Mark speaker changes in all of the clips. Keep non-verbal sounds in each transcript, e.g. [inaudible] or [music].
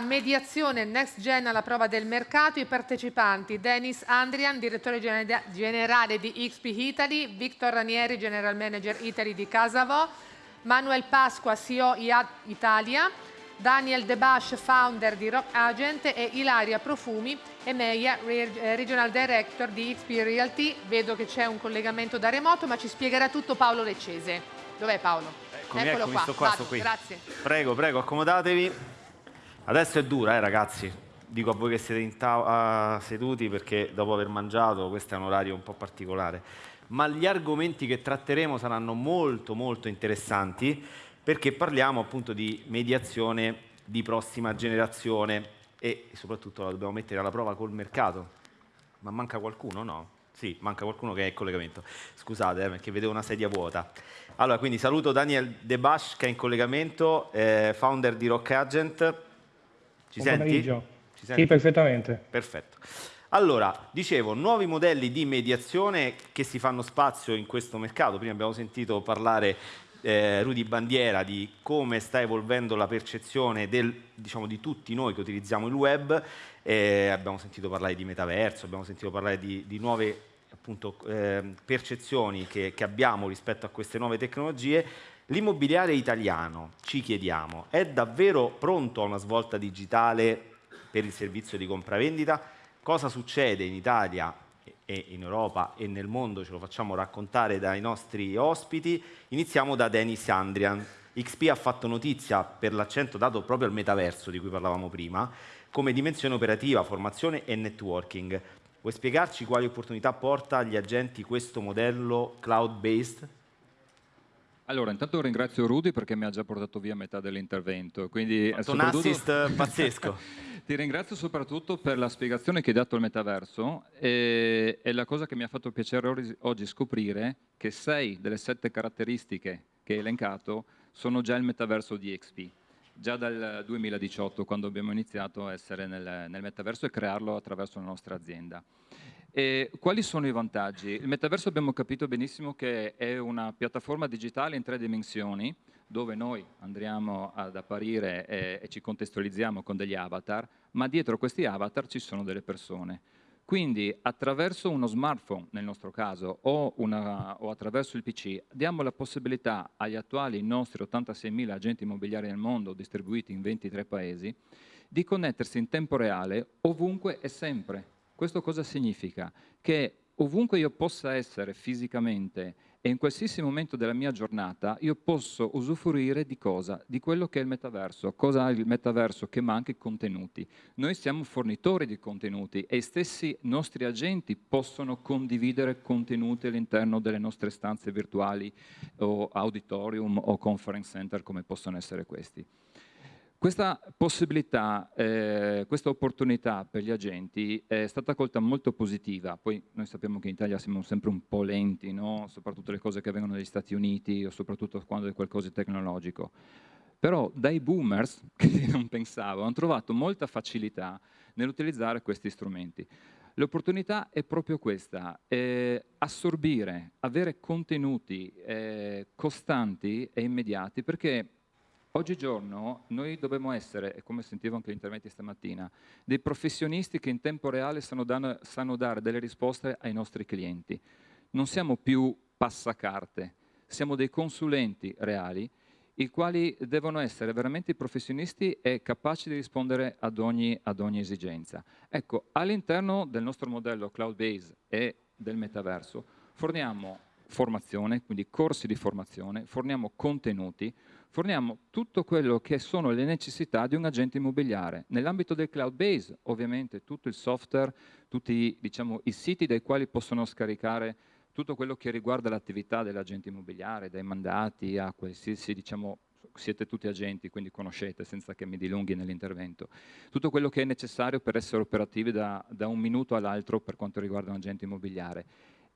Speaker 1: Mediazione Next Gen alla prova del mercato, i partecipanti Dennis Andrian, direttore generale di XP Italy, Victor Ranieri, general manager Italy di Casavo, Manuel Pasqua, CEO Italia, Daniel Debash, founder di Rock Agent e Ilaria Profumi e Meia, Regional Director di XP Realty. Vedo che c'è un collegamento da remoto, ma ci spiegherà tutto Paolo Leccese. Dov'è Paolo?
Speaker 2: Eccomi, Eccolo eccomi, qua. Sto qua sto qui.
Speaker 1: Grazie.
Speaker 2: Prego, prego, accomodatevi. Adesso è dura, eh, ragazzi. Dico a voi che siete in seduti perché dopo aver mangiato questo è un orario un po' particolare. Ma gli argomenti che tratteremo saranno molto molto interessanti perché parliamo appunto di mediazione di prossima generazione e soprattutto la dobbiamo mettere alla prova col mercato. Ma manca qualcuno, no? Sì, manca qualcuno che è in collegamento. Scusate, eh, perché vedevo una sedia vuota. Allora, quindi saluto Daniel Debash che è in collegamento, eh, founder di Rock Agent. Ci
Speaker 3: Buon senti? Ci senti? Sì, perfettamente.
Speaker 2: Perfetto. Allora, dicevo, nuovi modelli di mediazione che si fanno spazio in questo mercato. Prima abbiamo sentito parlare eh, Rudy Bandiera di come sta evolvendo la percezione del, diciamo, di tutti noi che utilizziamo il web, eh, abbiamo sentito parlare di metaverso, abbiamo sentito parlare di, di nuove appunto, eh, percezioni che, che abbiamo rispetto a queste nuove tecnologie. L'immobiliare italiano, ci chiediamo, è davvero pronto a una svolta digitale per il servizio di compravendita? Cosa succede in Italia e in Europa e nel mondo ce lo facciamo raccontare dai nostri ospiti. Iniziamo da Denis Andrian. XP ha fatto notizia per l'accento dato proprio al metaverso di cui parlavamo prima, come dimensione operativa, formazione e networking. Vuoi spiegarci quali opportunità porta agli agenti questo modello cloud-based?
Speaker 4: Allora, intanto ringrazio Rudy perché mi ha già portato via metà dell'intervento. Quindi
Speaker 2: un soprattutto... assist pazzesco. [laughs]
Speaker 4: Ti ringrazio soprattutto per la spiegazione che hai dato al metaverso e, e la cosa che mi ha fatto piacere oggi scoprire che sei delle sette caratteristiche che hai elencato sono già il metaverso di XP. Già dal 2018, quando abbiamo iniziato a essere nel, nel metaverso e crearlo attraverso la nostra azienda. E quali sono i vantaggi? Il metaverso abbiamo capito benissimo che è una piattaforma digitale in tre dimensioni, dove noi andremo ad apparire e, e ci contestualizziamo con degli avatar, ma dietro questi avatar ci sono delle persone. Quindi attraverso uno smartphone, nel nostro caso, o, una, o, attraverso il PC, diamo la possibilità agli attuali nostri 86.000 agenti immobiliari nel mondo, distribuiti in 23 paesi, di connettersi in tempo reale ovunque e sempre questo cosa significa? Che ovunque io possa essere fisicamente e in qualsiasi momento della mia giornata io posso usufruire di cosa? Di quello che è il metaverso. Cosa ha il metaverso? Che manca i contenuti. Noi siamo fornitori di contenuti e i stessi nostri agenti possono condividere contenuti all'interno delle nostre stanze virtuali o auditorium o conference center come possono essere questi. Questa possibilità, eh, questa opportunità per gli agenti è stata colta molto positiva, poi noi sappiamo che in Italia siamo sempre un po' lenti, no? soprattutto le cose che vengono dagli Stati Uniti o soprattutto quando è qualcosa di tecnologico. Però dai boomers, [laughs] che non pensavo, hanno trovato molta facilità nell'utilizzare questi strumenti. L'opportunità è proprio questa, eh, assorbire, avere contenuti eh, costanti e immediati, perché Oggigiorno noi dobbiamo essere, come sentivo anche gli interventi stamattina, dei professionisti che in tempo reale sanno, dan- sanno dare delle risposte ai nostri clienti. Non siamo più passacarte, siamo dei consulenti reali i quali devono essere veramente professionisti e capaci di rispondere ad ogni, ad ogni esigenza. Ecco, all'interno del nostro modello cloud-based e del metaverso forniamo formazione, quindi corsi di formazione, forniamo contenuti, forniamo tutto quello che sono le necessità di un agente immobiliare. Nell'ambito del cloud base, ovviamente, tutto il software, tutti diciamo, i siti dai quali possono scaricare tutto quello che riguarda l'attività dell'agente immobiliare, dai mandati a qualsiasi, diciamo, siete tutti agenti, quindi conoscete senza che mi dilunghi nell'intervento. Tutto quello che è necessario per essere operativi da, da un minuto all'altro per quanto riguarda un agente immobiliare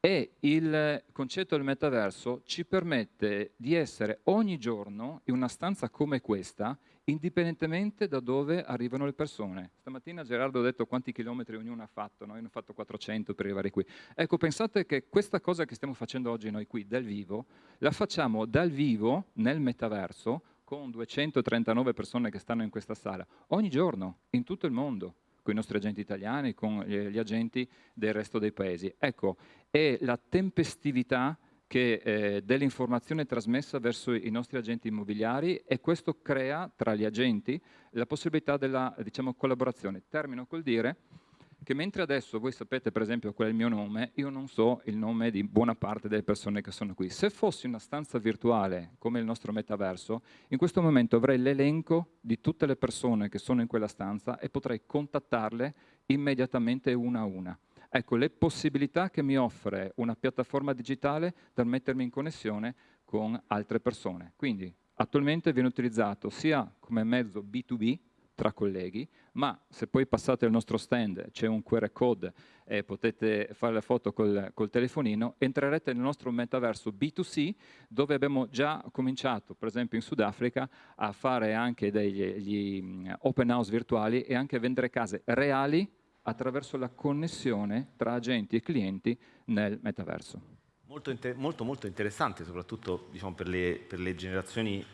Speaker 4: e il concetto del metaverso ci permette di essere ogni giorno in una stanza come questa, indipendentemente da dove arrivano le persone. Stamattina Gerardo ha detto quanti chilometri ognuno ha fatto, noi ne ho fatto 400 per arrivare qui. Ecco, pensate che questa cosa che stiamo facendo oggi noi qui dal vivo, la facciamo dal vivo nel metaverso con 239 persone che stanno in questa sala, ogni giorno, in tutto il mondo, con i nostri agenti italiani, con gli agenti del resto dei paesi. Ecco, è la tempestività che, eh, dell'informazione trasmessa verso i nostri agenti immobiliari e questo crea tra gli agenti la possibilità della diciamo, collaborazione. Termino col dire che mentre adesso voi sapete per esempio qual è il mio nome, io non so il nome di buona parte delle persone che sono qui. Se fossi una stanza virtuale come il nostro metaverso, in questo momento avrei l'elenco di tutte le persone che sono in quella stanza e potrei contattarle immediatamente una a una. Ecco, le possibilità che mi offre una piattaforma digitale per mettermi in connessione con altre persone. Quindi attualmente viene utilizzato sia come mezzo B2B, tra colleghi, ma se poi passate al nostro stand, c'è un QR code e potete fare la foto col, col, telefonino, entrerete nel nostro metaverso B2C dove abbiamo già cominciato, per esempio in Sudafrica, a fare anche degli open house virtuali e anche a vendere case reali attraverso la connessione tra agenti e clienti nel metaverso.
Speaker 2: Molto, molto, molto interessante, soprattutto diciamo, per, le, per le generazioni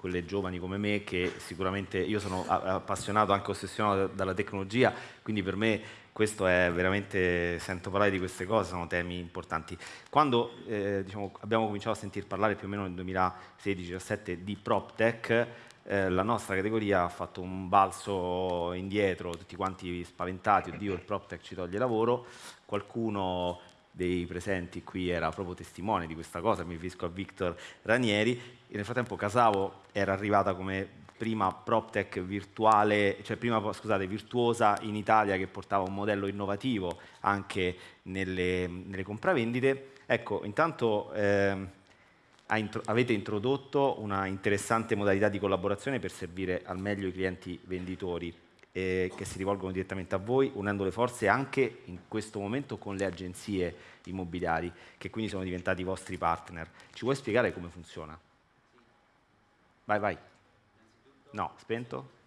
Speaker 2: quelle giovani come me che sicuramente io sono appassionato, anche ossessionato dalla tecnologia, quindi per me questo è veramente, sento parlare di queste cose, sono temi importanti. Quando eh, diciamo, abbiamo cominciato a sentir parlare più o meno nel 2016-2017 di PropTech, eh, la nostra categoria ha fatto un balzo indietro, tutti quanti spaventati, oddio il PropTech ci toglie lavoro, qualcuno dei presenti qui era proprio testimone di questa cosa, mi riferisco a Victor Ranieri, e nel frattempo Casavo era arrivata come prima PropTech virtuale, cioè prima scusate, virtuosa in Italia che portava un modello innovativo anche nelle, nelle compravendite. Ecco, intanto eh, avete introdotto una interessante modalità di collaborazione per servire al meglio i clienti venditori eh, che si rivolgono direttamente a voi, unendo le forze anche in questo momento con le agenzie immobiliari, che quindi sono diventati i vostri partner. Ci vuoi spiegare come funziona? Vai, vai. No, spento?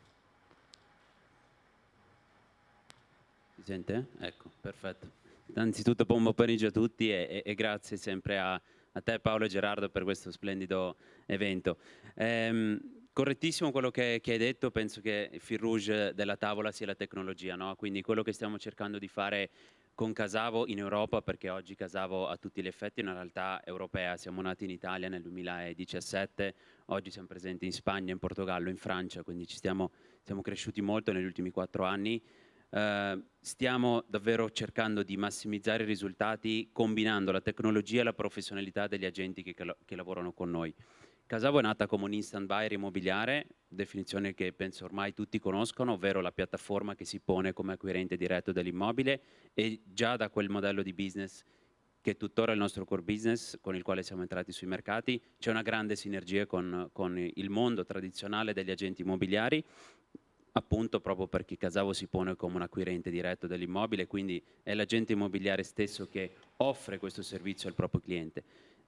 Speaker 5: Si sente? Ecco, perfetto. Innanzitutto buon pomeriggio a tutti e, e, e grazie sempre a, a, te Paolo e Gerardo per questo splendido evento. Ehm, Correttissimo quello che, che, hai detto, penso che il fil rouge della tavola sia la tecnologia, no? quindi quello che stiamo cercando di fare con Casavo in Europa, perché oggi Casavo a tutti gli effetti è una realtà europea, siamo nati in Italia nel 2017, oggi siamo presenti in Spagna, in Portogallo, in Francia, quindi ci stiamo, siamo cresciuti molto negli ultimi quattro anni, uh, stiamo davvero cercando di massimizzare i risultati combinando la tecnologia e la professionalità degli agenti che, che lavorano con noi. Casavo è nata come un instant buyer immobiliare, definizione che penso ormai tutti conoscono, ovvero la piattaforma che si pone come acquirente diretto dell'immobile e già da quel modello di business che è tuttora il nostro core business con il quale siamo entrati sui mercati, c'è una grande sinergia con, con il mondo tradizionale degli agenti immobiliari appunto proprio perché Casavo si pone come un acquirente diretto dell'immobile, quindi è l'agente immobiliare stesso che offre questo servizio al proprio cliente.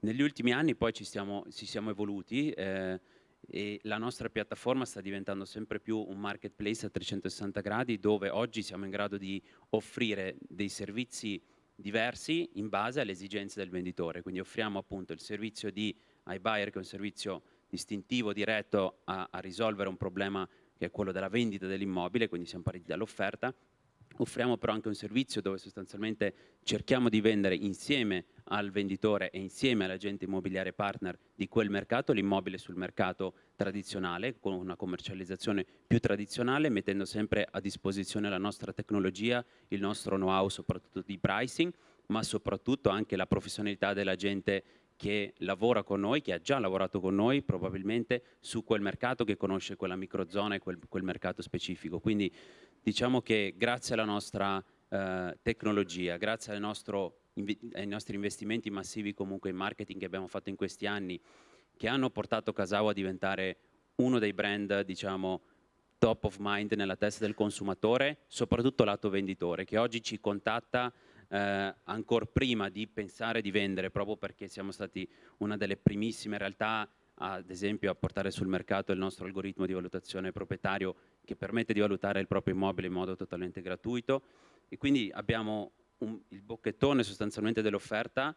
Speaker 5: Negli ultimi anni poi ci, stiamo, ci siamo evoluti eh, e la nostra piattaforma sta diventando sempre più un marketplace a 360 gradi dove oggi siamo in grado di offrire dei servizi diversi in base alle esigenze del venditore. Quindi offriamo appunto il servizio di iBuyer che è un servizio distintivo diretto a, a risolvere un problema che è quello della vendita dell'immobile, quindi siamo partiti dall'offerta Offriamo però anche un servizio dove sostanzialmente cerchiamo di vendere insieme al venditore e insieme all'agente immobiliare partner di quel mercato l'immobile sul mercato tradizionale con una commercializzazione più tradizionale mettendo sempre a disposizione la nostra tecnologia, il nostro know-how soprattutto di pricing ma soprattutto anche la professionalità dell'agente che lavora con noi, che ha già lavorato con noi probabilmente su quel mercato, che conosce quella microzona e quel, quel mercato specifico. Quindi diciamo che grazie alla nostra eh, tecnologia, grazie nostro, ai nostri investimenti massivi comunque in marketing che abbiamo fatto in questi anni, che hanno portato Casao a diventare uno dei brand, diciamo, top of mind nella testa del consumatore, soprattutto lato venditore, che oggi ci contatta eh, ancora prima di pensare di vendere, proprio perché siamo stati una delle primissime realtà ad esempio a portare sul mercato il nostro algoritmo di valutazione proprietario che permette di valutare il proprio immobile in modo totalmente gratuito e quindi abbiamo un, il bocchettone sostanzialmente dell'offerta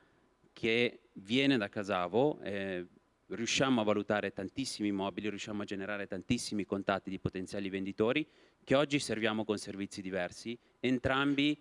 Speaker 5: che viene da Casavo, eh, riusciamo a valutare tantissimi immobili, riusciamo a generare tantissimi contatti di potenziali venditori che oggi serviamo con servizi diversi, entrambi,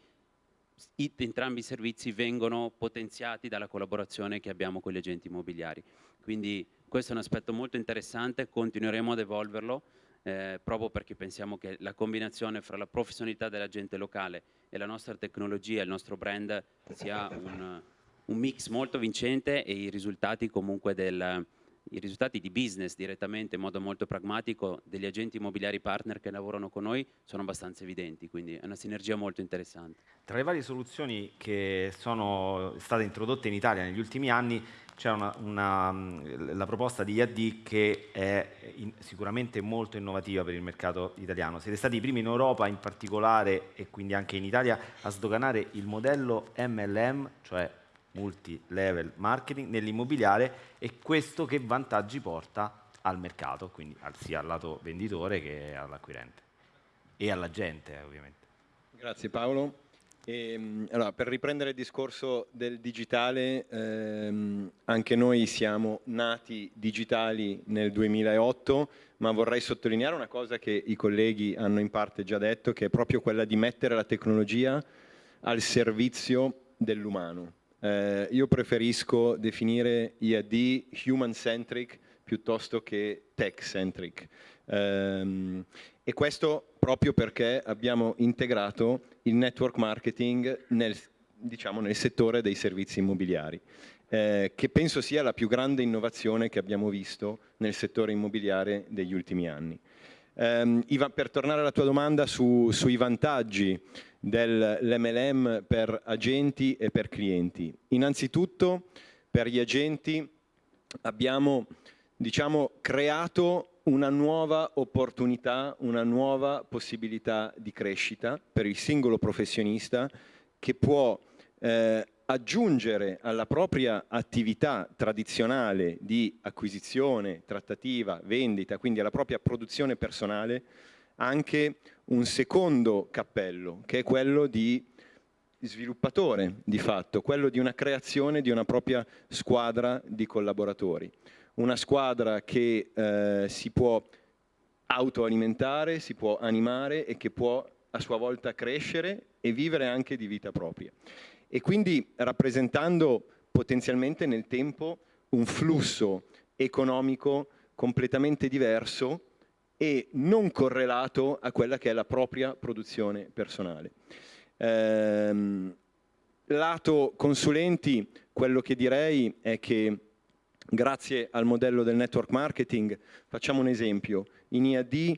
Speaker 5: entrambi i servizi vengono potenziati dalla collaborazione che abbiamo con gli agenti immobiliari. Quindi questo è un aspetto molto interessante, continueremo ad evolverlo eh, proprio perché pensiamo che la combinazione fra la professionalità dell'agente locale e la nostra tecnologia, il nostro brand sia un, un mix molto vincente e i risultati comunque del, i risultati di business direttamente in modo molto pragmatico degli agenti immobiliari partner che lavorano con noi sono abbastanza evidenti, quindi è una sinergia molto interessante.
Speaker 2: Tra le varie soluzioni che sono state introdotte in Italia negli ultimi anni c'è la proposta di IAD che è in, sicuramente molto innovativa per il mercato italiano. Siete stati i primi in Europa in particolare e quindi anche in Italia a sdoganare il modello MLM, cioè multi-level marketing nell'immobiliare e questo che vantaggi porta al mercato, quindi sia al lato venditore che all'acquirente e alla gente ovviamente.
Speaker 6: Grazie Paolo. E, ehm, allora, per riprendere il discorso del digitale, ehm, anche noi siamo nati digitali nel 2008, ma vorrei sottolineare una cosa che i colleghi hanno in parte già detto, che è proprio quella di mettere la tecnologia al servizio dell'umano. Eh, io preferisco definire IAD human-centric piuttosto che tech-centric. Um, e questo proprio perché abbiamo integrato il network marketing nel, diciamo, nel settore dei servizi immobiliari, eh, che penso sia la più grande innovazione che abbiamo visto nel settore immobiliare degli ultimi anni. Um, Ivan, per tornare alla tua domanda su, sui vantaggi dell'MLM per agenti e per clienti. Innanzitutto per gli agenti abbiamo diciamo, creato una nuova opportunità, una nuova possibilità di crescita per il singolo professionista che può eh, aggiungere alla propria attività tradizionale di acquisizione, trattativa, vendita, quindi alla propria produzione personale, anche un secondo cappello, che è quello di sviluppatore di fatto, quello di una creazione di una propria squadra di collaboratori una squadra che eh, si può autoalimentare, si può animare e che può a sua volta crescere e vivere anche di vita propria. E quindi rappresentando potenzialmente nel tempo un flusso economico completamente diverso e non correlato a quella che è la propria produzione personale. Ehm, lato consulenti, quello che direi è che Grazie al modello del network marketing, facciamo un esempio, in IAD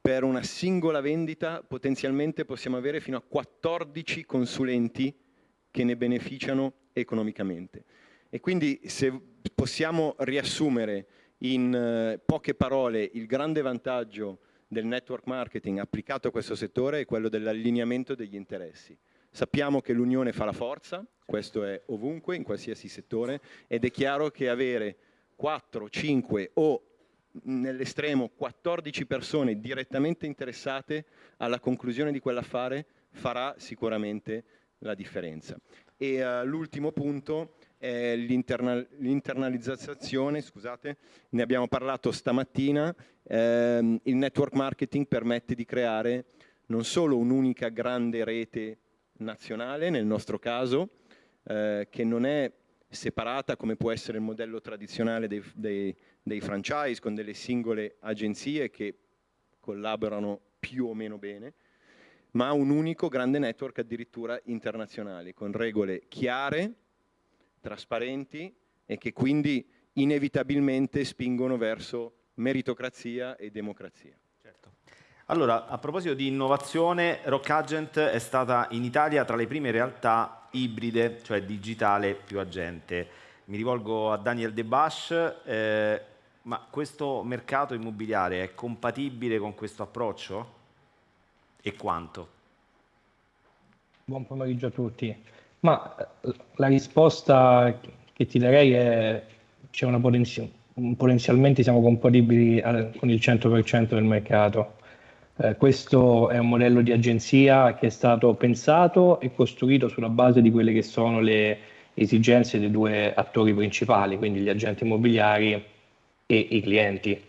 Speaker 6: per una singola vendita potenzialmente possiamo avere fino a 14 consulenti che ne beneficiano economicamente. E quindi se possiamo riassumere in eh, poche parole il grande vantaggio del network marketing applicato a questo settore è quello dell'allineamento degli interessi. Sappiamo che l'unione fa la forza, questo è ovunque, in qualsiasi settore, ed è chiaro che avere 4, 5 o nell'estremo 14 persone direttamente interessate alla conclusione di quell'affare farà sicuramente la differenza. E uh, l'ultimo punto è l'internalizzazione, scusate, ne abbiamo parlato stamattina, ehm, il network marketing permette di creare non solo un'unica grande rete nazionale, nel nostro caso, eh, che non è separata come può essere il modello tradizionale dei, dei, dei franchise con delle singole agenzie che collaborano più o meno bene, ma un unico grande network addirittura internazionale, con regole chiare, trasparenti e che quindi inevitabilmente spingono verso meritocrazia e democrazia.
Speaker 2: Allora, a proposito di innovazione, Rock Agent è stata in Italia tra le prime realtà ibride, cioè digitale più agente. Mi rivolgo a Daniel De Bash, eh, ma questo mercato immobiliare è compatibile con questo approccio? E quanto?
Speaker 3: Buon pomeriggio a tutti. Ma eh, la risposta che ti darei è c'è una potenziale potenzialmente siamo compatibili con il 100% del mercato. Eh, questo è un modello di agenzia che è stato pensato e costruito sulla base di quelle che sono le esigenze dei due attori principali, quindi gli agenti immobiliari e i clienti.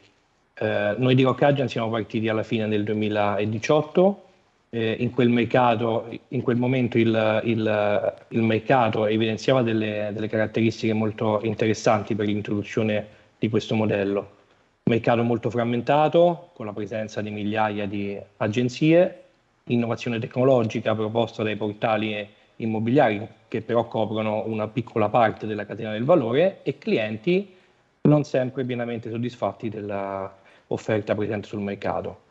Speaker 3: Eh, noi di Rock Agent siamo partiti alla fine del 2018, eh, in, quel mercato, in quel momento il, il, il mercato evidenziava delle, delle, caratteristiche molto interessanti per l'introduzione di questo modello. Mercato molto frammentato, con la presenza di migliaia di agenzie, innovazione tecnologica proposta dai portali immobiliari che però coprono una piccola parte della catena del valore e clienti non sempre pienamente soddisfatti dell'offerta presente sul mercato.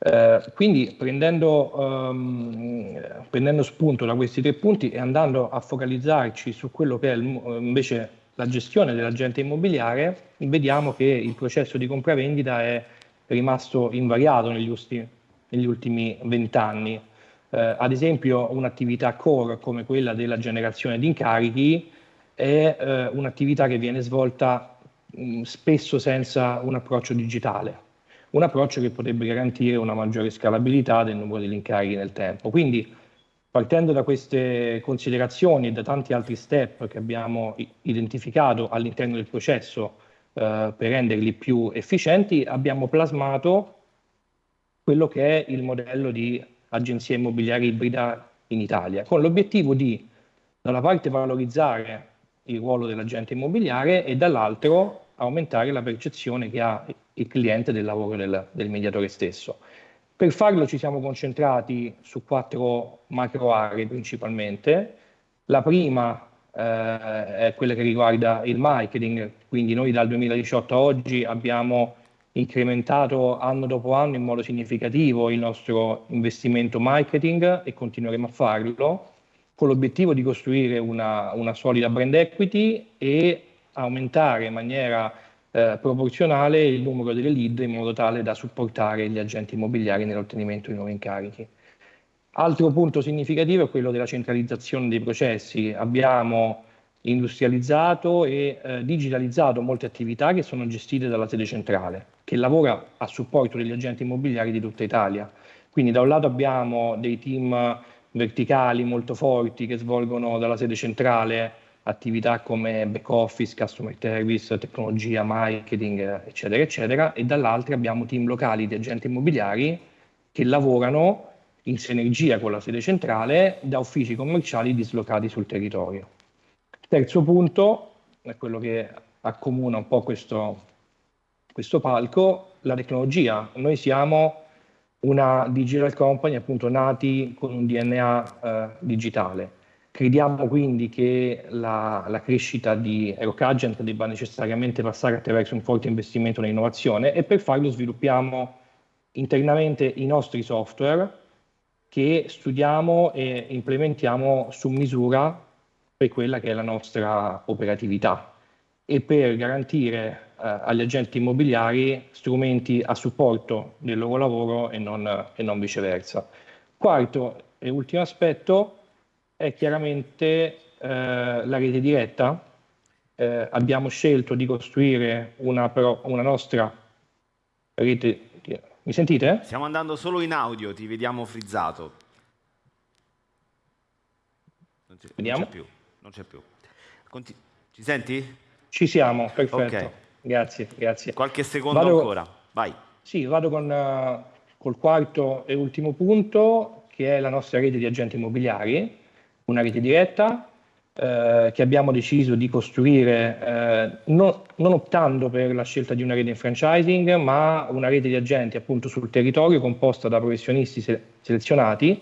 Speaker 3: Eh, quindi prendendo, um, prendendo, spunto da questi tre punti e andando a focalizzarci su quello che è il, invece la gestione dell'agente immobiliare, vediamo che il processo di compravendita è rimasto invariato negli, ultimi, negli ultimi vent'anni. Eh, ad esempio un'attività core come quella della generazione di incarichi è eh, un'attività che viene svolta mh, spesso senza un approccio digitale un approccio che potrebbe garantire una maggiore scalabilità del numero degli incarichi nel tempo. Quindi partendo da queste considerazioni e da tanti altri step che abbiamo identificato all'interno del processo eh, per renderli più efficienti, abbiamo plasmato quello che è il modello di agenzia immobiliare ibrida in Italia, con l'obiettivo di da una parte valorizzare il ruolo dell'agente immobiliare e dall'altro aumentare la percezione che ha il cliente del lavoro del, del mediatore stesso. Per farlo ci siamo concentrati su quattro macro aree principalmente. La prima eh, è quella che riguarda il marketing, quindi noi dal 2018 a oggi abbiamo incrementato anno dopo anno in modo significativo il nostro investimento marketing e continueremo a farlo con l'obiettivo di costruire una, una solida brand equity e aumentare in maniera eh, proporzionale il numero delle lead in modo tale da supportare gli agenti immobiliari nell'ottenimento di nuovi incarichi. Altro punto significativo è quello della centralizzazione dei processi. Abbiamo industrializzato e eh, digitalizzato molte attività che sono gestite dalla sede centrale, che lavora a supporto degli agenti immobiliari di tutta Italia. Quindi da un lato abbiamo dei team verticali molto forti che svolgono dalla sede centrale attività come back office, customer service, tecnologia, marketing, eccetera, eccetera, e dall'altra abbiamo team locali di agenti immobiliari che lavorano in sinergia con la sede centrale da uffici commerciali dislocati sul territorio. Terzo punto, è quello che accomuna un po' questo, questo palco, la tecnologia. Noi siamo una digital company appunto nati con un DNA eh, digitale Crediamo quindi che la, la crescita di Aerocagent debba necessariamente passare attraverso un forte investimento nell'innovazione e per farlo sviluppiamo internamente i nostri software che studiamo e implementiamo su misura per quella che è la nostra operatività e per garantire eh, agli agenti immobiliari strumenti a supporto del loro lavoro e non, e non viceversa. Quarto e ultimo aspetto, è chiaramente eh, la rete diretta. Eh, abbiamo scelto di costruire una, però, una nostra rete. Mi sentite?
Speaker 2: Stiamo andando solo in audio, ti vediamo frizzato. Non c'è, non c'è più. Non c'è più. Conti- ci senti?
Speaker 3: Ci siamo, perfetto. Okay. Grazie, grazie.
Speaker 2: Qualche secondo vado, ancora, vai.
Speaker 3: Sì, vado con, uh, col quarto e ultimo punto, che è la nostra rete di agenti immobiliari una rete diretta eh, che abbiamo deciso di costruire eh, non, non, optando per la scelta di una rete in franchising, ma una rete di agenti appunto sul territorio composta da professionisti se- selezionati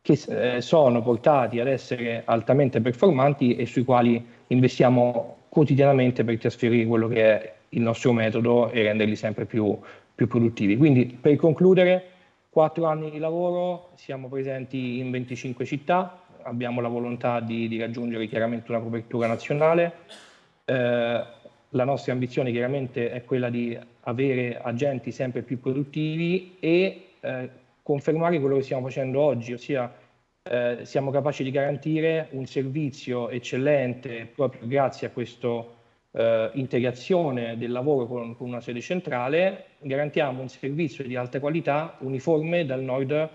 Speaker 3: che eh, sono portati ad essere altamente performanti e sui quali investiamo quotidianamente per trasferire quello che è il nostro metodo e renderli sempre più, più produttivi. Quindi per concludere, quattro anni di lavoro, siamo presenti in 25 città, abbiamo la volontà di, di raggiungere chiaramente una copertura nazionale. Eh, la nostra ambizione chiaramente è quella di avere agenti sempre più produttivi e eh, confermare quello che stiamo facendo oggi, ossia eh, siamo capaci di garantire un servizio eccellente proprio grazie a questa eh, integrazione del lavoro con, con una sede centrale, garantiamo un servizio di alta qualità uniforme dal nord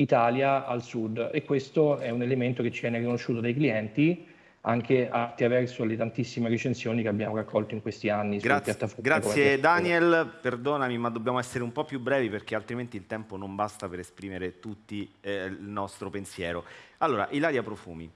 Speaker 3: Italia al sud. E questo è un elemento che ci viene riconosciuto dai clienti anche attraverso le tantissime recensioni che abbiamo raccolto in questi anni
Speaker 2: grazie, Grazie Daniel, perdonami ma dobbiamo essere un po' più brevi perché altrimenti il tempo non basta per esprimere tutti eh, il nostro pensiero. Allora, Ilaria Profumi,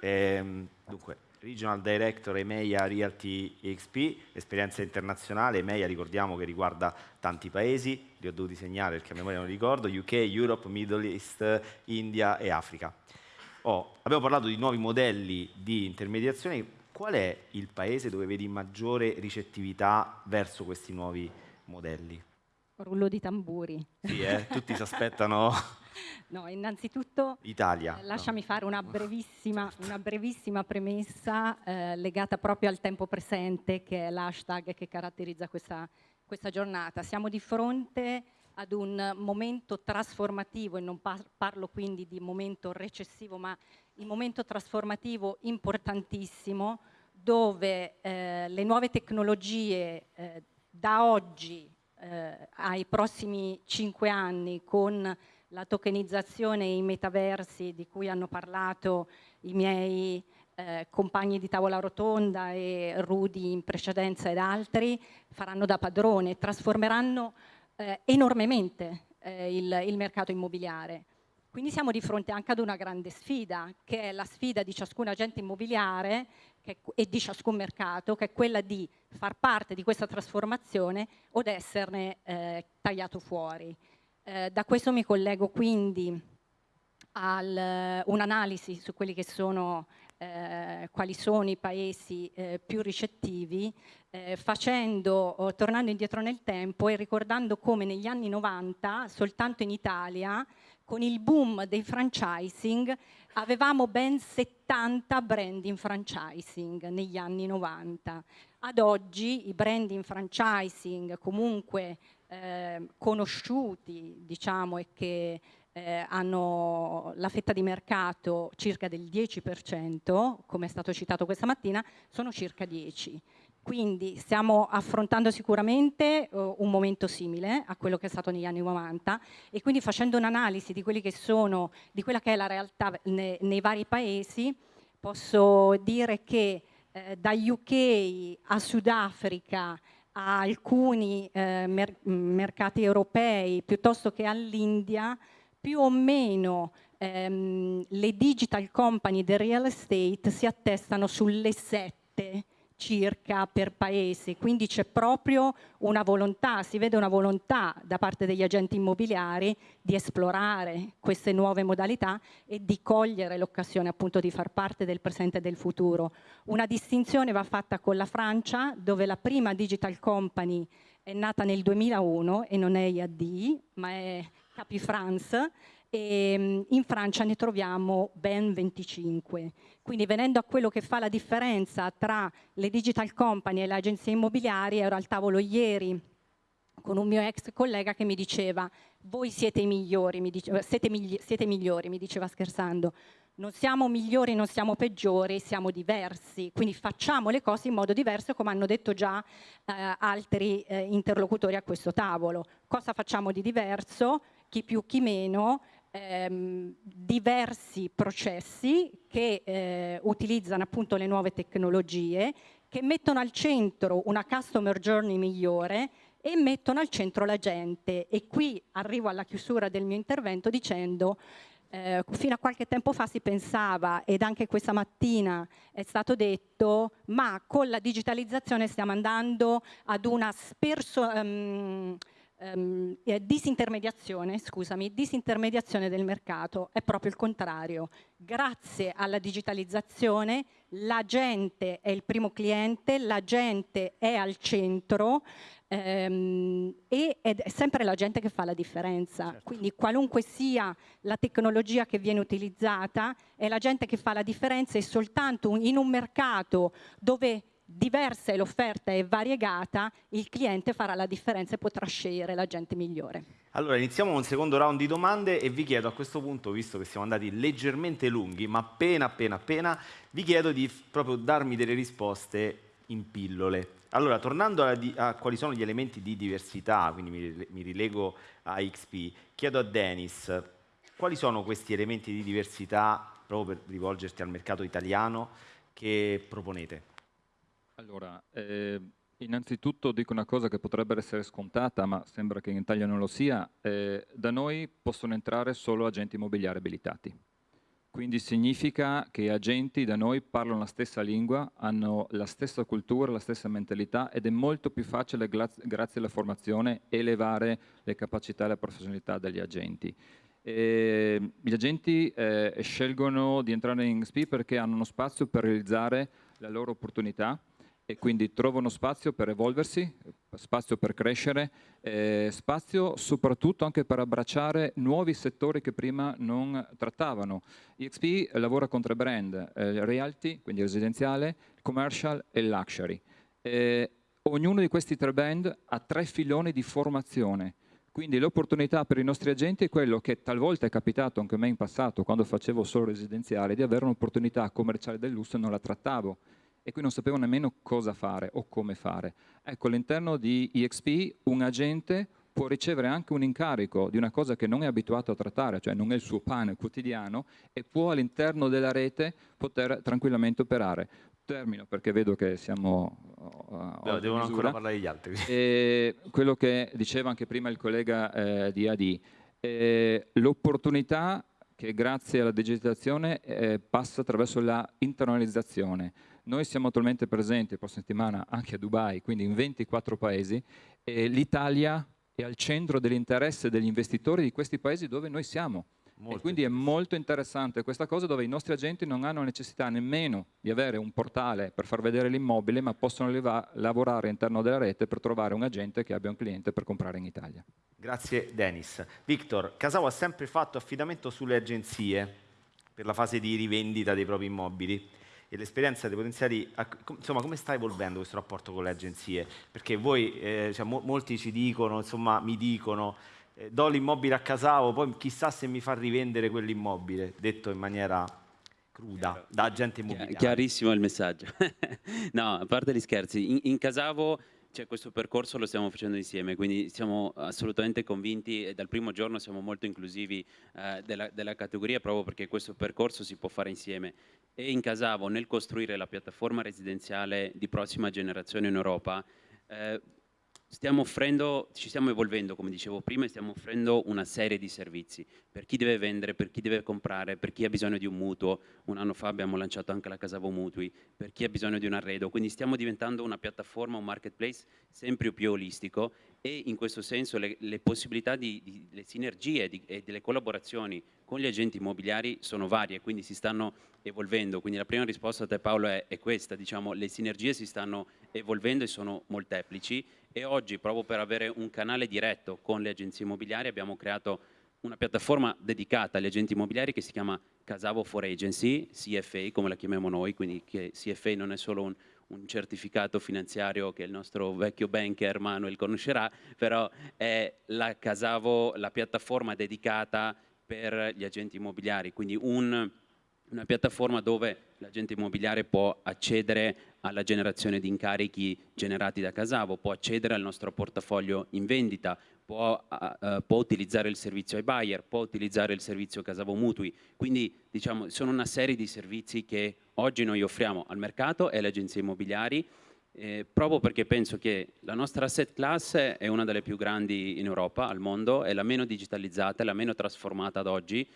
Speaker 2: ehm, dunque, Regional Director EMEA Realty XP, esperienza internazionale, EMEA ricordiamo che riguarda tanti paesi, li ho dovuti segnare perché a memoria non ricordo, UK, Europe, Middle East, India e Africa. Oh, abbiamo parlato di nuovi modelli di intermediazione, qual è il paese dove vedi maggiore ricettività verso questi nuovi modelli?
Speaker 7: Rullo di tamburi.
Speaker 2: Sì, eh? tutti si aspettano... [laughs] [laughs]
Speaker 7: No, innanzitutto
Speaker 2: Italia,
Speaker 7: eh, lasciami
Speaker 2: no.
Speaker 7: fare una [laughs] brevissima, una brevissima premessa eh, legata proprio al tempo presente, che è l'hashtag che caratterizza questa, questa giornata. Siamo di fronte ad un momento trasformativo, e non par parlo quindi di momento recessivo, ma il momento trasformativo importantissimo, dove eh, le nuove tecnologie eh, da oggi eh, ai prossimi cinque anni con la tokenizzazione e i metaversi di cui hanno parlato i miei eh, compagni di tavola rotonda e Rudy in precedenza ed altri, faranno da padrone, trasformeranno eh, enormemente eh, il, il mercato immobiliare. Quindi siamo di fronte anche ad una grande sfida, che è la sfida di ciascun agente immobiliare che, e di ciascun mercato, che è quella di far parte di questa trasformazione o di esserne eh, tagliato fuori. Eh, da questo mi collego quindi a un'analisi su quelli che sono eh, quali sono i paesi eh, più ricettivi, eh, facendo, tornando indietro nel tempo e ricordando come negli anni 90, soltanto in Italia, con il boom dei franchising, avevamo ben 70 brand in franchising negli anni 90. Ad oggi i brand in franchising comunque eh, conosciuti, diciamo, e che eh, hanno la fetta di mercato circa del 10%, come è stato citato questa mattina, sono circa 10. Quindi stiamo affrontando sicuramente uh, un momento simile a quello che è stato negli anni 90 e quindi facendo un'analisi di, di quella che è la realtà ne, nei vari paesi, posso dire che eh, da UK a Sudafrica a alcuni eh, mer mercati europei piuttosto che all'India, più o meno ehm, le digital company del real estate si attestano sulle sette circa per paese, quindi c'è proprio una volontà, si vede una volontà da parte degli agenti immobiliari di esplorare queste nuove modalità e di cogliere l'occasione appunto di far parte del presente e del futuro. Una distinzione va fatta con la Francia dove la prima digital company è nata nel 2001 e non è IAD ma è Capifrance e mm, in Francia ne troviamo ben 25. Quindi venendo a quello che fa la differenza tra le digital company e le agenzie immobiliari, ero al tavolo ieri con un mio ex collega che mi diceva voi siete i migliori, mi diceva, siete, migli siete migliori, mi diceva scherzando, non siamo migliori, non siamo peggiori, siamo diversi, quindi facciamo le cose in modo diverso come hanno detto già eh, altri eh, interlocutori a questo tavolo. Cosa facciamo di diverso? Chi più, chi meno, ehm, diversi processi che eh, utilizzano appunto le nuove tecnologie, che mettono al centro una customer journey migliore e mettono al centro la gente. E qui arrivo alla chiusura del mio intervento dicendo eh, fino a qualche tempo fa si pensava, ed anche questa mattina è stato detto, ma con la digitalizzazione stiamo andando ad una sperso, um, um, disintermediazione, scusami, disintermediazione del mercato, è proprio il contrario. Grazie alla digitalizzazione la gente è il primo cliente, la gente è al centro, ehm, e è sempre la gente che fa la differenza. Certo. Quindi qualunque sia la tecnologia che viene utilizzata, è la gente che fa la differenza e soltanto in un mercato dove diversa è l'offerta e variegata, il cliente farà la differenza e potrà scegliere la gente migliore.
Speaker 2: Allora, iniziamo un secondo round di domande e vi chiedo a questo punto, visto che siamo andati leggermente lunghi, ma appena appena appena, vi chiedo di proprio darmi delle risposte in pillole. Allora, tornando a, a, quali sono gli elementi di diversità, quindi mi, mi rilego a XP, chiedo a Denis, quali sono questi elementi di diversità, proprio per rivolgerti al mercato italiano, che proponete?
Speaker 4: Allora, eh, innanzitutto dico una cosa che potrebbe essere scontata, ma sembra che in Italia non lo sia. Eh, da noi possono entrare solo agenti immobiliari abilitati. Quindi significa che agenti da noi parlano la stessa lingua, hanno la stessa cultura, la stessa mentalità ed è molto più facile, grazie alla formazione, elevare le capacità e la professionalità degli agenti. E gli agenti eh, scelgono di entrare in XP perché hanno uno spazio per realizzare la loro opportunità, e quindi trovano spazio per evolversi, spazio per crescere, eh, spazio soprattutto anche per abbracciare nuovi settori che prima non trattavano. EXP lavora con tre brand, eh, Realty, quindi residenziale, Commercial e Luxury. Eh, ognuno di questi tre brand ha tre filoni di formazione. Quindi l'opportunità per i nostri agenti è quello che talvolta è capitato anche a me in passato, quando facevo solo residenziale, di avere un'opportunità commerciale del lusso e non la trattavo e qui non sapevo nemmeno cosa fare o come fare. Ecco, all'interno di EXP un agente può ricevere anche un incarico di una cosa che non è abituato a trattare, cioè non è il suo pane quotidiano, e può all'interno della rete poter tranquillamente operare. Termino perché vedo che siamo...
Speaker 2: Uh, no, devono ancora parlare gli altri.
Speaker 4: E quello che diceva anche prima il collega eh, di AD, eh, l'opportunità che grazie alla digitalizzazione eh, passa attraverso la internalizzazione. Noi siamo attualmente presenti la prossima settimana anche a Dubai, quindi in 24 paesi, e l'Italia è al centro dell'interesse degli investitori di questi paesi dove noi siamo. Molto. E quindi è molto interessante questa cosa dove i nostri agenti non hanno necessità nemmeno di avere un portale per far vedere l'immobile, ma possono lavorare all'interno della rete per trovare un agente che abbia un cliente per comprare in Italia.
Speaker 2: Grazie Denis. Victor, Casavo ha sempre fatto affidamento sulle agenzie per la fase di rivendita dei propri immobili e l'esperienza dei potenziali, insomma come sta evolvendo questo rapporto con le agenzie? Perché voi, eh, cioè, mo molti ci dicono, insomma mi dicono, eh, do l'immobile a Casavo, poi chissà se mi fa rivendere quell'immobile, detto in maniera cruda, da agente immobiliare.
Speaker 5: Chiarissimo il messaggio. [laughs] no, a parte gli scherzi, in, in Casavo cioè, questo percorso lo stiamo facendo insieme, quindi siamo assolutamente convinti e dal primo giorno siamo molto inclusivi eh, della, della, categoria proprio perché questo percorso si può fare insieme. E in Casavo, nel costruire la piattaforma residenziale di prossima generazione in Europa, eh, Stiamo offrendo, ci stiamo evolvendo, come dicevo prima, e stiamo offrendo una serie di servizi per chi deve vendere, per chi deve comprare, per chi ha bisogno di un mutuo. Un anno fa abbiamo lanciato anche la Casavo Mutui, per chi ha bisogno di un arredo. Quindi stiamo diventando una piattaforma, un marketplace sempre più olistico e in questo senso le, le possibilità di, di le sinergie di, e delle collaborazioni con gli agenti immobiliari sono varie, quindi si stanno evolvendo. Quindi la prima risposta a te Paolo è, è questa, diciamo, le sinergie si stanno evolvendo e sono molteplici e oggi proprio per avere un canale diretto con le agenzie immobiliari abbiamo creato una piattaforma dedicata agli agenti immobiliari che si chiama Casavo for Agency, CFA come la chiamiamo noi, quindi CFA non è solo un, un certificato finanziario che il nostro vecchio banker Manuel conoscerà, però è la Casavo, la piattaforma dedicata per gli agenti immobiliari, quindi un, una piattaforma dove l'agente immobiliare può accedere alla generazione di incarichi generati da Casavo, può accedere al nostro portafoglio in vendita, può, uh, può, utilizzare il servizio ai buyer, può utilizzare il servizio Casavo Mutui. Quindi diciamo, sono una serie di servizi che oggi noi offriamo al mercato e alle agenzie immobiliari eh, proprio perché penso che la nostra asset class è una delle più grandi in Europa, al mondo, è la meno digitalizzata, è la meno trasformata ad oggi,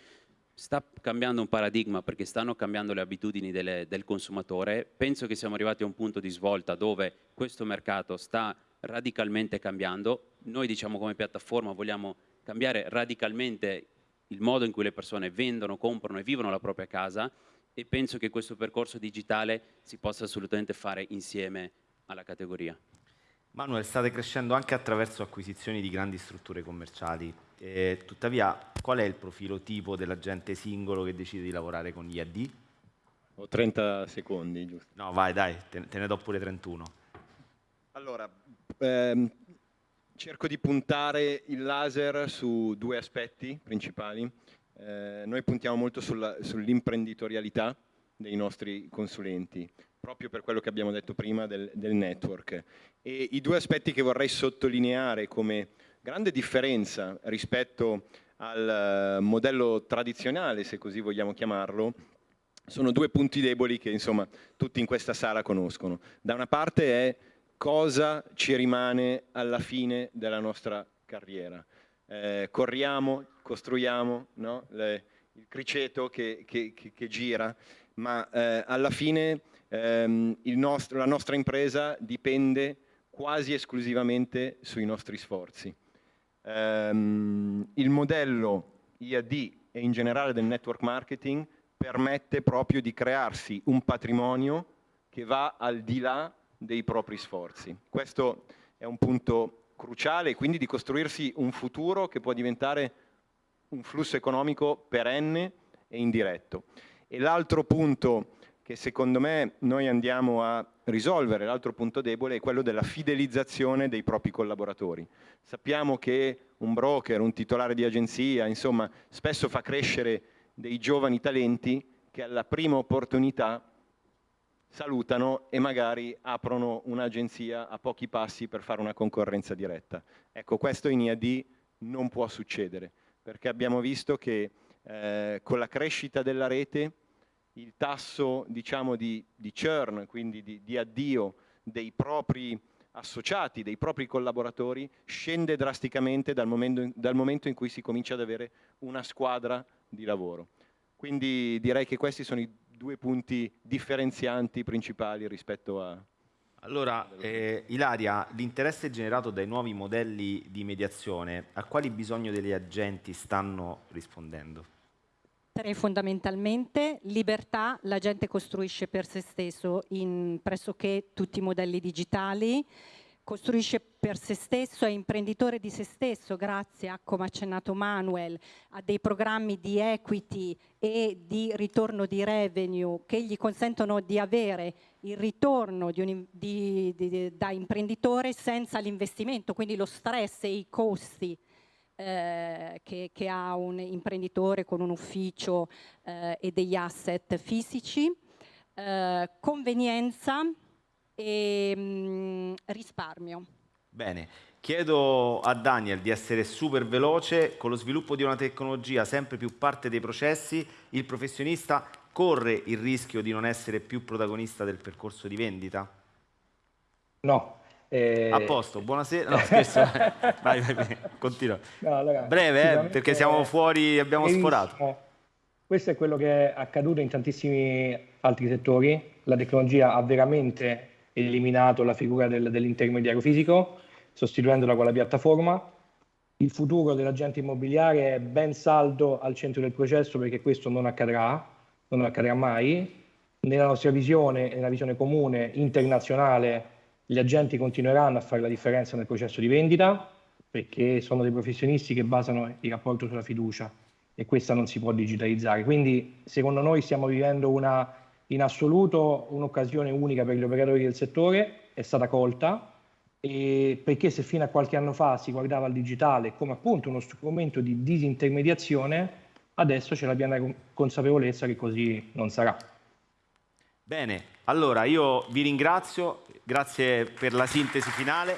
Speaker 5: sta cambiando un paradigma perché stanno cambiando le abitudini delle, del consumatore. Penso che siamo arrivati a un punto di svolta dove questo mercato sta radicalmente cambiando. Noi diciamo come piattaforma vogliamo cambiare radicalmente il modo in cui le persone vendono, comprano e vivono la propria casa e penso che questo percorso digitale si possa assolutamente fare insieme alla categoria.
Speaker 2: Manuel, state crescendo anche attraverso acquisizioni di grandi strutture commerciali. Eh, tuttavia, qual è il profilo tipo dell'agente singolo che decide di lavorare con gli AD?
Speaker 6: Ho 30 secondi, giusto?
Speaker 2: No, vai, dai, te, te ne do pure 31.
Speaker 6: Allora, ehm, cerco di puntare il laser su due aspetti principali. Eh, noi puntiamo molto sull'imprenditorialità dei nostri consulenti proprio per quello che abbiamo detto prima del, del network. E i due aspetti che vorrei sottolineare come grande differenza rispetto al eh, modello tradizionale, se così vogliamo chiamarlo, sono due punti deboli che insomma tutti in questa sala conoscono. Da una parte è cosa ci rimane alla fine della nostra carriera. Eh, corriamo, costruiamo no? Le, il criceto che, che, che, che gira, ma eh, alla fine ehm, nostro, la nostra impresa dipende quasi esclusivamente sui nostri sforzi. Um, il modello IAD e in generale del network marketing permette proprio di crearsi un patrimonio che va al di là dei propri sforzi. Questo è un punto cruciale, quindi di costruirsi un futuro che può diventare un flusso economico perenne e indiretto. E l'altro punto che secondo me noi andiamo a risolvere, l'altro punto debole, è quello della fidelizzazione dei propri collaboratori. Sappiamo che un broker, un titolare di agenzia, insomma, spesso fa crescere dei giovani talenti che alla prima opportunità salutano e magari aprono un'agenzia a pochi passi per fare una concorrenza diretta. Ecco, questo in IAD non può succedere, perché abbiamo visto che eh, con la crescita della rete il tasso diciamo, di, di, churn, quindi di, di addio dei propri associati, dei propri collaboratori, scende drasticamente dal momento, dal momento in cui si comincia ad avere una squadra di lavoro. Quindi direi che questi sono i due punti differenzianti principali rispetto a...
Speaker 2: Allora, eh, Ilaria, l'interesse generato dai nuovi modelli di mediazione, a quali bisogni degli agenti stanno rispondendo?
Speaker 7: Tre fondamentalmente, libertà, la gente costruisce per se stesso in pressoché tutti i modelli digitali, costruisce per se stesso, è imprenditore di se stesso grazie a, come ha accennato Manuel, a dei programmi di equity e di ritorno di revenue che gli consentono di avere il ritorno di un, di, di, da imprenditore senza l'investimento, quindi lo stress e i costi eh, che, che, ha un imprenditore con un ufficio eh, e degli asset fisici, eh, convenienza e mh, mm, risparmio.
Speaker 2: Bene, chiedo a Daniel di essere super veloce, con lo sviluppo di una tecnologia sempre più parte dei processi, il professionista corre il rischio di non essere più protagonista del percorso di vendita?
Speaker 3: No,
Speaker 2: eh... A posto, buonasera. No, scherzo. [laughs] vai, vai, vai, continua. No, allora, Breve, eh, perché siamo fuori, abbiamo sforato.
Speaker 3: Questo è quello che è accaduto in tantissimi altri settori. La tecnologia ha veramente eliminato la figura del, dell'intermediario fisico, sostituendola con la piattaforma. Il futuro dell'agente immobiliare è ben saldo al centro del processo perché questo non accadrà, non accadrà mai. Nella nostra visione, nella visione comune internazionale, gli agenti continueranno a fare la differenza nel processo di vendita perché sono dei professionisti che basano il rapporto sulla fiducia e questa non si può digitalizzare. Quindi secondo noi stiamo vivendo una, in assoluto un'occasione unica per gli operatori del settore, è stata colta, perché se fino a qualche anno fa si guardava al digitale come appunto uno strumento di disintermediazione, adesso c'è la piena consapevolezza che così non sarà.
Speaker 2: Bene, allora io vi ringrazio, grazie per la sintesi finale.